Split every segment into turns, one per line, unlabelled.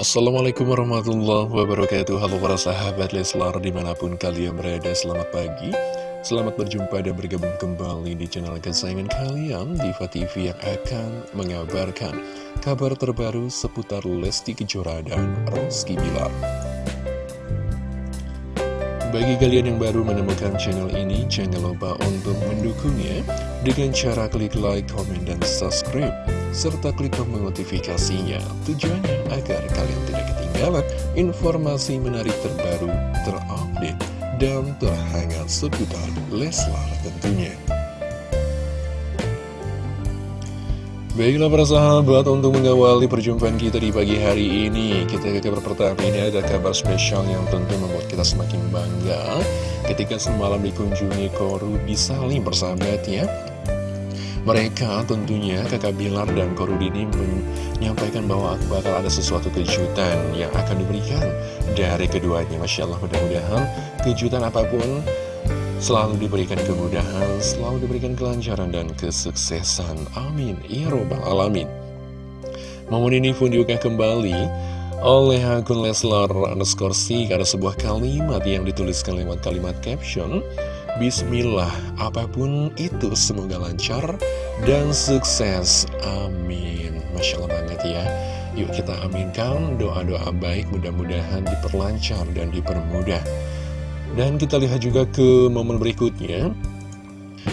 Assalamualaikum warahmatullahi wabarakatuh. Halo para sahabat Leslar di mana pun kalian berada Selamat pagi. Selamat berjumpa dan bergabung kembali di channel kesayangan kalian Diva TV yang akan mengabarkan Kabar terbaru seputar Lesti Kejora dan Rizky Bilar. Bagi kalian yang baru menemukan channel ini, jangan lupa untuk mendukungnya dengan cara klik like, comment, dan subscribe, serta klik tombol notifikasinya. Tujuannya agar kalian tidak ketinggalan informasi menarik terbaru, terupdate, dan terhangat seputar Leslar tentunya. Baiklah para sahabat, untuk mengawali perjumpaan kita di pagi hari ini Kita ke kabar pertama ini ada kabar spesial yang tentu membuat kita semakin bangga Ketika semalam dikunjungi Korudi Salim persahabat ya mereka tentunya kakak Bilar dan Korudini menyampaikan bahwa bakal ada sesuatu kejutan yang akan diberikan dari keduanya Masya Allah mudah-mudahan kejutan apa pun selalu diberikan kemudahan, selalu diberikan kelancaran dan kesuksesan. Amin. Ya Robbal Alamin. Momen ini pun diunggah kembali oleh akun Leslar underscore Ada sebuah kalimat yang dituliskan lewat kalimat caption. Bismillah, apa pun itu semoga lancar dan sukses. Amin. Masya Allah banget ya. Yuk kita aminkan doa-doa baik mudah-mudahan diperlancar dan dipermudah. Dan kita lihat juga ke momen berikutnya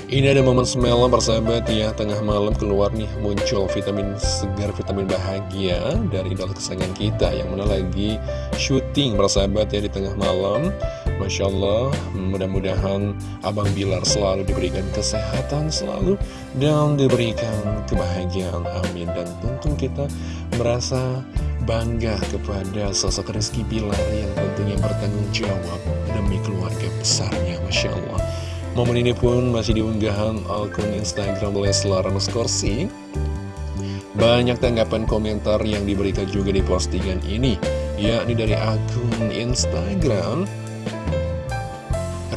Ini ada momen semalam persahabat ya Tengah malam keluar nih muncul vitamin segar, vitamin bahagia Dari idola kesayangan kita Yang mana lagi syuting persahabat ya di tengah malam Masya Allah mudah-mudahan Abang Bilar selalu diberikan kesehatan selalu Dan diberikan kebahagiaan amin Dan tentu kita merasa bangga kepada sosok Rizky Bilar yang tentunya bertanggung jawab demi keluarga besarnya, Masya Allah. Momen ini pun masih diunggahan akun Instagram Leslar Skorsi. Banyak tanggapan komentar yang diberikan juga di postingan ini, yakni dari akun Instagram.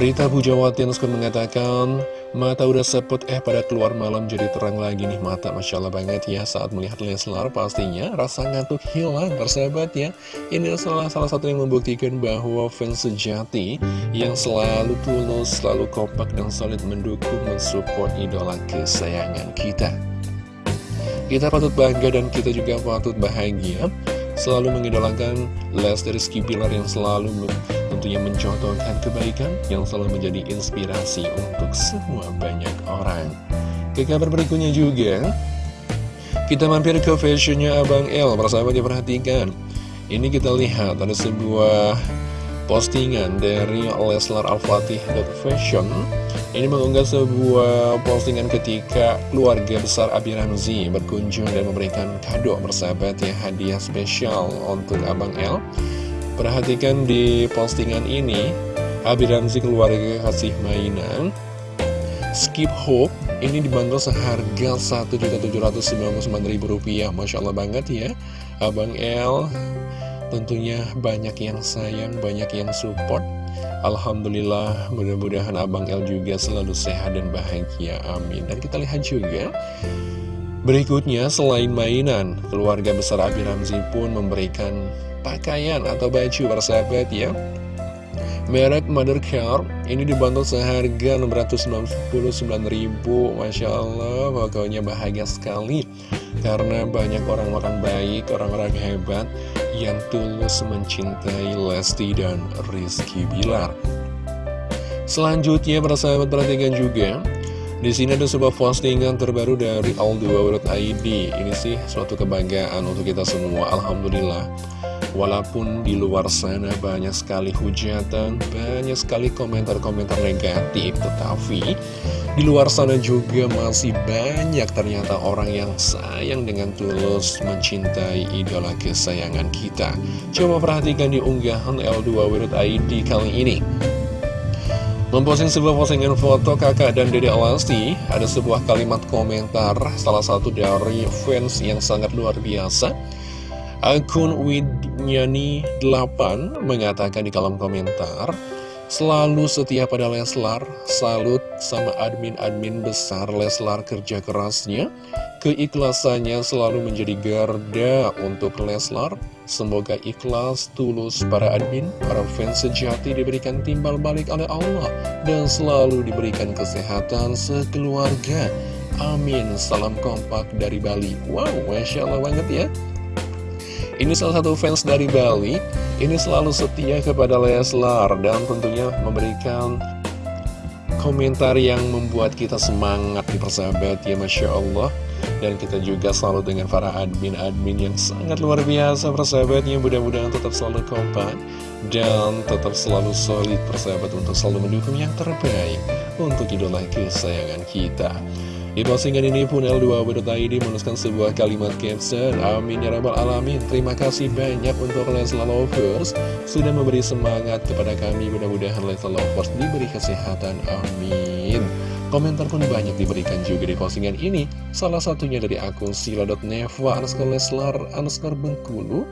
Rita Pujawati mengatakan, Mata udah seput eh pada keluar malam jadi terang lagi nih mata. Masya Allah banget ya saat melihat Leslar pastinya rasa ngantuk hilang persahabat ya. Ini adalah salah satu yang membuktikan bahwa fans sejati yang selalu tulus, selalu kompak dan solid mendukung mensupport idola kesayangan kita. Kita patut bangga dan kita juga patut bahagia selalu mengidolakan Lesti Rizky Pilar yang selalu tentunya mencontohkan kebaikan yang selalu menjadi inspirasi untuk semua banyak orang. Ke kabar berikutnya juga, kita mampir ke fashionnya Abang L, persahabat diperhatikan. Ini kita lihat ada sebuah postingan dari Leslar Al-Fatih Fashion. Ini mengunggah sebuah postingan ketika keluarga besar Abi Ramzi berkunjung dan memberikan kado bersahabat ya hadiah spesial untuk Abang L Perhatikan di postingan ini, Abi Ramzi keluarga kasih mainan. Skip Hope ini dibanderol seharga Rp1.799.000 Masya Allah banget ya Abang L tentunya banyak yang sayang, banyak yang support. Alhamdulillah mudah-mudahan Abang L juga selalu sehat dan bahagia Amin. Dan kita lihat juga Berikutnya selain mainan Keluarga besar Abi Ramzi pun memberikan pakaian atau baju persahabat ya Merek Mother Care. Ini dibantu seharga 699.000 Masya Allah pokoknya bahagia sekali. Karena banyak orang-orang baik, orang-orang hebat Yang tulus mencintai Lesti dan Rizky Bilar. Selanjutnya persahabat perhatikan juga di sini ada sebuah postingan terbaru dari Aldo.id Ini sih suatu kebanggaan untuk kita semua. Alhamdulillah Walaupun di luar sana banyak sekali hujatan, banyak sekali komentar-komentar negatif, tetapi di luar sana juga masih banyak ternyata orang yang sayang dengan tulus mencintai idola kesayangan kita. Coba perhatikan di unggahan L2.id kali ini. Memposting sebuah postingan foto kakak dan dede Alasti, ada sebuah kalimat komentar salah satu dari fans yang sangat luar biasa. Akun Widnyani8 mengatakan di kolom komentar, Selalu setia pada Leslar, salut sama admin-admin besar Leslar kerja kerasnya. Keikhlasannya selalu menjadi garda untuk Leslar. Semoga ikhlas, tulus para admin, para fans sejati diberikan timbal balik oleh Allah. Dan selalu diberikan kesehatan sekeluarga. Amin. Salam kompak dari Bali. Wow, Masya Allah banget ya. Ini salah satu fans dari Bali. Ini selalu setia kepada Leslar Dan tentunya memberikan komentar yang membuat kita semangat di persahabat ya Masya Allah. Dan kita juga selalu dengan para admin-admin yang sangat luar biasa persahabatnya Mudah-mudahan tetap selalu kompak Dan tetap selalu solid persahabat untuk selalu mendukung yang terbaik Untuk idola kesayangan kita di postingan ini pun L2.id menuliskan sebuah kalimat caption Amin ya rabbal alamin Terima kasih banyak untuk Lesla Lovers Sudah memberi semangat kepada kami Mudah-mudahan Lesla Lovers diberi kesehatan Amin. Komentar pun banyak diberikan juga di postingan ini. Salah satunya dari akun sila.neva underscore leslar underscore bengkulu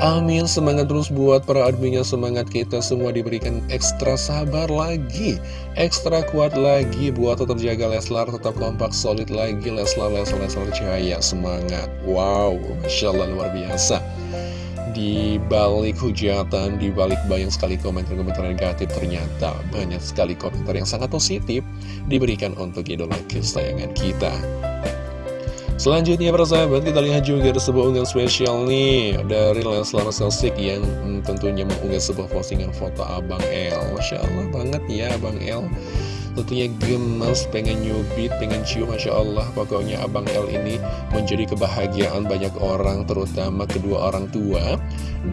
Amin, semangat terus buat para adminnya, semangat kita semua diberikan ekstra sabar lagi, ekstra kuat lagi buat tetap jaga Leslar, tetap kompak, solid lagi, Leslar, Leslar, Leslar, cahaya, semangat. Wow, Masya Allah luar biasa. Di balik hujatan, di balik banyak sekali komentar-komentar negatif, ternyata banyak sekali komentar yang sangat positif diberikan untuk idola kesayangan kita. Selanjutnya para sahabat kita lihat juga ada sebuah unggahan spesial nih Dari Leslar Selsik yang hmm, tentunya mengunggah sebuah postingan foto Abang El. Masya Allah banget ya Abang El Tentunya gemas, pengen nyubit, pengen cium Masya Allah. Pokoknya Abang El ini menjadi kebahagiaan banyak orang Terutama kedua orang tua.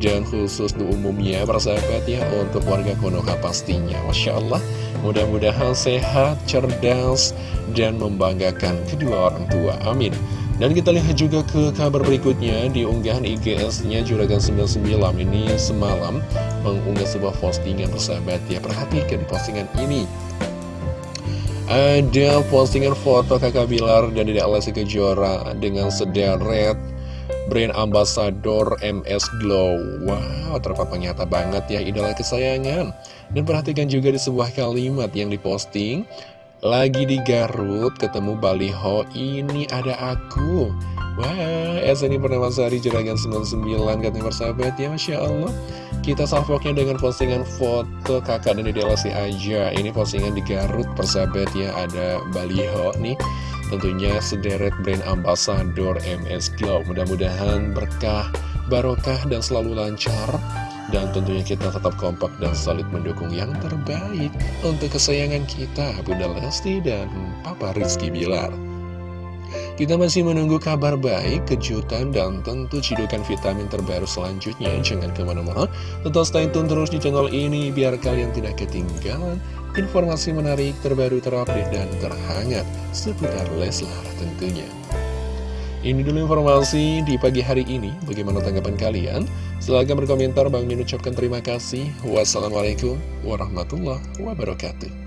Dan khusus di umumnya para ya Untuk warga Konoha pastinya. Masya Allah Mudah-mudahan sehat, cerdas, dan membanggakan kedua orang tua. Amin. Dan kita lihat juga ke kabar berikutnya. Di unggahan IGS-nya Juragan 99 ini semalam mengunggah sebuah postingan persahabat. Ya. Perhatikan postingan ini. Ada postingan foto kakak Bilar dan Dede Alessi Kejora dengan sederet brand ambassador MS Glow. Wow, terpapang nyata banget ya idola kesayangan. Dan perhatikan juga di sebuah kalimat yang diposting lagi di Garut, ketemu Baliho, ini ada aku. Wah, SNI Sari Juragan 99 katanya persahabat ya, Masya Allah. Kita salvoknya dengan postingan foto kakak dan dede Lesti aja. Ini postingan di Garut persahabat ya, ada Baliho nih. Tentunya sederet brand ambassador MS Glow. Mudah-mudahan berkah, barokah, dan selalu lancar dan tentunya kita tetap kompak dan solid mendukung yang terbaik untuk kesayangan kita, Bunda Lesti dan Papa Rizky Bilar. Kita masih menunggu kabar baik, kejutan, dan tentu cidukan vitamin terbaru selanjutnya. Jangan ke mana-mana, tetap stay tune terus di channel ini biar kalian tidak ketinggalan informasi menarik, terbaru, terupdate, dan terhangat seputar Leslar tentunya. Ini dulu informasi di pagi hari ini. Bagaimana tanggapan kalian? Silahkan berkomentar. Bang Min ucapkan terima kasih. Wassalamualaikum warahmatullahi wabarakatuh.